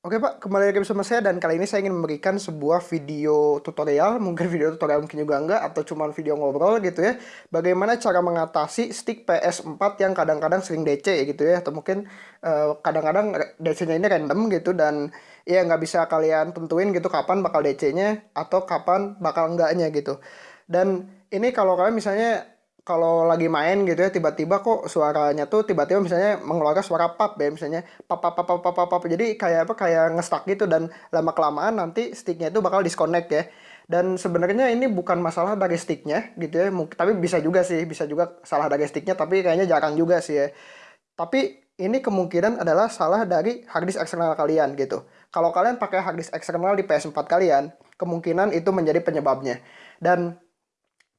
Oke Pak, kembali lagi bersama saya dan kali ini saya ingin memberikan sebuah video tutorial, mungkin video tutorial mungkin juga enggak, atau cuma video ngobrol gitu ya, bagaimana cara mengatasi stick PS4 yang kadang-kadang sering DC gitu ya, atau mungkin eh, kadang-kadang DC-nya ini random gitu, dan ya nggak bisa kalian tentuin gitu kapan bakal DC-nya, atau kapan bakal enggaknya gitu. Dan ini kalau kalian misalnya kalau lagi main gitu ya tiba-tiba kok suaranya tuh tiba-tiba misalnya mengeluarkan suara pap ya misalnya pap pap pap pap pap jadi kayak apa kayak ngestak gitu dan lama kelamaan nanti sticknya itu bakal disconnect ya. Dan sebenarnya ini bukan masalah dari sticknya gitu ya tapi bisa juga sih bisa juga salah dari sticknya tapi kayaknya jarang juga sih ya. Tapi ini kemungkinan adalah salah dari harddisk eksternal kalian gitu. Kalau kalian pakai harddisk eksternal di PS4 kalian kemungkinan itu menjadi penyebabnya. Dan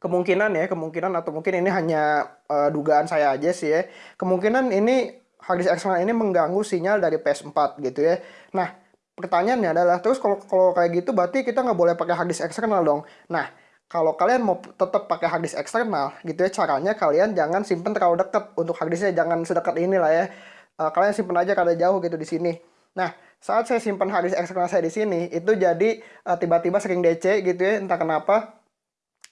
kemungkinan ya kemungkinan atau mungkin ini hanya uh, dugaan saya aja sih ya. Kemungkinan ini harddisk eksternal ini mengganggu sinyal dari PS4 gitu ya. Nah pertanyaannya adalah terus kalau kalau kayak gitu berarti kita nggak boleh pakai harddisk eksternal dong. Nah kalau kalian mau tetap pakai harddisk eksternal gitu ya caranya kalian jangan simpen terlalu dekat untuk harddisknya jangan sedekat ini lah ya. Uh, kalian simpen aja kada jauh gitu di sini. Nah saat saya simpan harddisk eksternal saya di sini itu jadi eh, tiba-tiba uh, sering DC gitu ya. Entah kenapa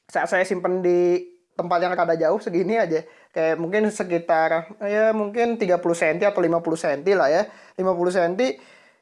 saat saya simpen di tempat yang kada jauh segini aja. Kayak mungkin sekitar ya mungkin 30 cm atau 50 cm lah ya. 50 cm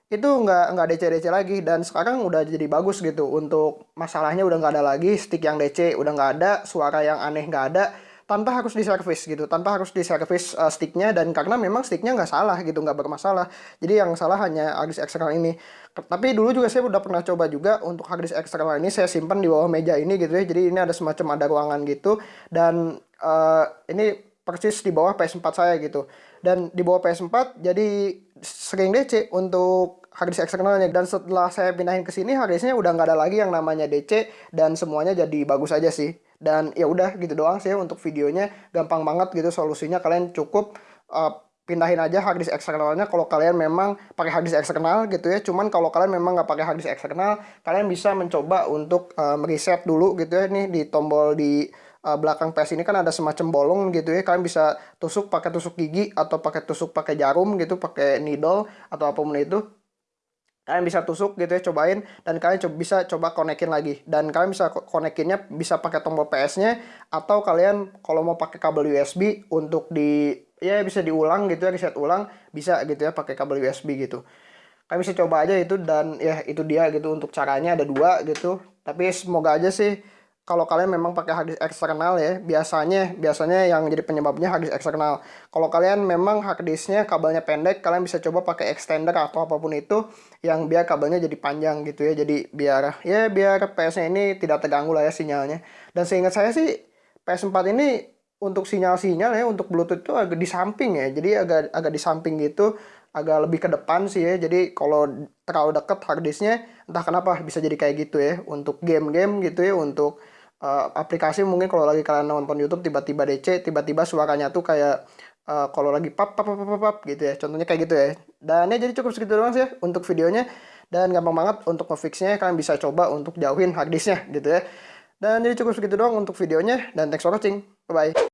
itu nggak nggak DC DC lagi. Dan sekarang udah jadi bagus gitu. Untuk masalahnya udah nggak ada lagi stick yang DC udah nggak ada suara yang aneh nggak ada tanpa harus diservis gitu tanpa harus diservis uh, sticknya dan karena memang sticknya nggak salah gitu nggak bermasalah. Jadi yang salah hanya harddisk eksternal ini. Tapi dulu juga saya udah pernah coba juga untuk harddisk eksternal ini saya simpan di bawah meja ini gitu ya. Jadi ini ada semacam ada ruangan gitu dan uh, ini persis di bawah PS4 saya gitu. Dan di bawah PS4 jadi sering DC untuk harddisk eksternalnya. Dan setelah saya pindahin ke sini harddisknya udah nggak ada lagi yang namanya DC dan semuanya jadi bagus aja sih dan ya udah gitu doang sih untuk videonya gampang banget gitu solusinya kalian cukup uh, pindahin aja harddisk eksternalnya kalau kalian memang pakai harddisk eksternal gitu ya. Cuman kalau kalian memang nggak pakai harddisk eksternal kalian bisa mencoba untuk uh, mereset dulu gitu ya. Nih di tombol di uh, belakang PS ini kan ada semacam bolong gitu ya. Kalian bisa tusuk pakai tusuk gigi atau pakai tusuk pakai jarum gitu pakai needle atau apa pun itu kalian bisa tusuk gitu ya cobain dan kalian coba, bisa coba konekin lagi. Dan kalian bisa konekinnya bisa pakai tombol PS nya atau kalian kalau mau pakai kabel USB untuk di ya bisa diulang gitu ya reset ulang bisa gitu ya pakai kabel USB gitu. Kalian bisa coba aja itu dan ya itu dia gitu untuk caranya ada dua gitu. Tapi semoga aja sih kalau kalian memang pakai harddisk eksternal ya biasanya biasanya yang jadi penyebabnya harddisk eksternal. Kalau kalian memang harddisknya kabelnya pendek kalian bisa coba pakai extender atau apa pun itu yang biar kabelnya jadi panjang gitu ya. Jadi biar ya biar PS nya ini tidak terganggu lah ya sinyalnya. Dan seingat saya sih PS4 ini untuk sinyal-sinyal ya untuk Bluetooth itu agak di samping ya. Jadi agak agak di samping gitu agak lebih ke depan sih ya. Jadi kalau terlalu dekat harddisknya entah kenapa bisa jadi kayak gitu ya. Untuk game-game gitu ya untuk uh, aplikasi mungkin kalau lagi kalian nonton YouTube tiba-tiba DC tiba-tiba suaranya tuh kayak uh, kalau lagi pap pap pap pap, pap gitu ya. Contohnya kayak gitu ya. Dan ya jadi cukup segitu doang sih ya untuk videonya. Dan gampang banget untuk ngefixnya kalian bisa coba untuk jauhin harddisknya gitu ya. Dan jadi cukup segitu doang untuk videonya. Dan thanks for watching. Bye bye